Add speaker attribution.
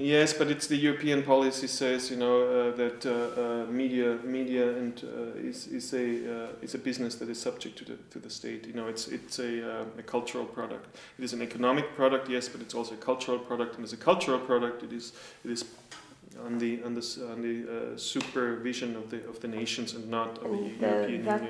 Speaker 1: Yes, but it's the European policy says you know uh, that uh, uh, media media and uh, is is a uh, is a business that is subject to the to the state. You know, it's it's a, uh, a cultural product. It is an economic product, yes, but it's also a cultural product. And as a cultural product, it is it is on the on the on the supervision of the of the nations and not of the
Speaker 2: oh,
Speaker 1: European Union.